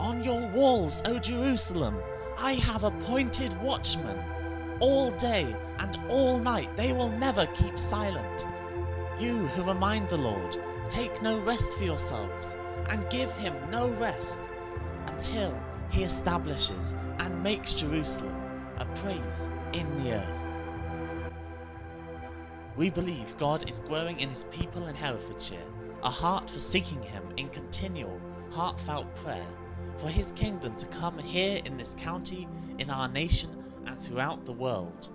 On your walls, O Jerusalem, I have appointed watchmen. All day and all night they will never keep silent. You who remind the Lord, take no rest for yourselves, and give him no rest, until he establishes and makes Jerusalem a praise in the earth. We believe God is growing in his people in Herefordshire, a heart for seeking him in continual, heartfelt prayer, for his kingdom to come here in this county, in our nation, and throughout the world.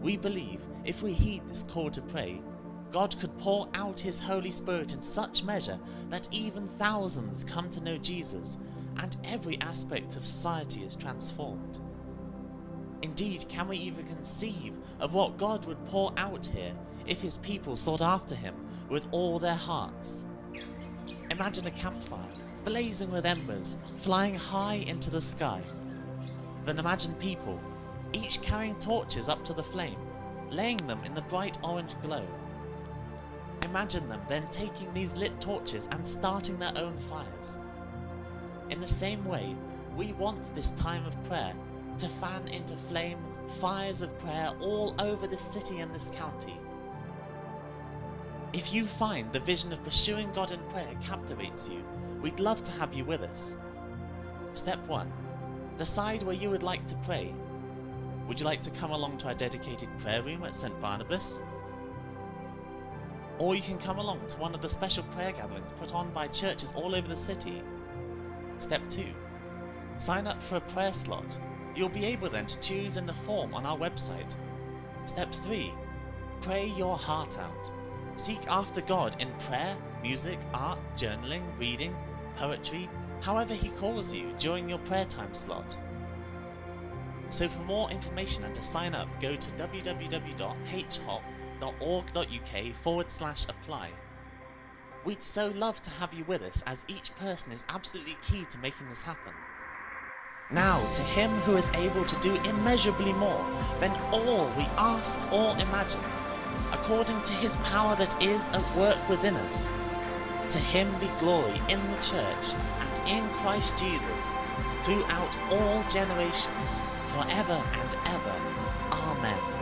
We believe if we heed this call to pray, God could pour out his Holy Spirit in such measure that even thousands come to know Jesus and every aspect of society is transformed. Indeed, can we even conceive of what God would pour out here if his people sought after him with all their hearts? Imagine a campfire, blazing with embers, flying high into the sky. Then imagine people, each carrying torches up to the flame, laying them in the bright orange glow. Imagine them then taking these lit torches and starting their own fires. In the same way, we want this time of prayer to fan into flame fires of prayer all over this city and this county. If you find the vision of pursuing God in prayer captivates you, we'd love to have you with us. Step 1. Decide where you would like to pray. Would you like to come along to our dedicated prayer room at St Barnabas? Or you can come along to one of the special prayer gatherings put on by churches all over the city. Step 2. Sign up for a prayer slot. You'll be able then to choose in the form on our website. Step 3. Pray your heart out. Seek after God in prayer, music, art, journaling, reading, poetry, however He calls you during your prayer time slot. So for more information and to sign up, go to www.hop.org.uk forward slash apply. We'd so love to have you with us as each person is absolutely key to making this happen. Now to him who is able to do immeasurably more than all we ask or imagine, according to his power that is at work within us. To him be glory in the church and in Christ Jesus throughout all generations, forever and ever. Amen.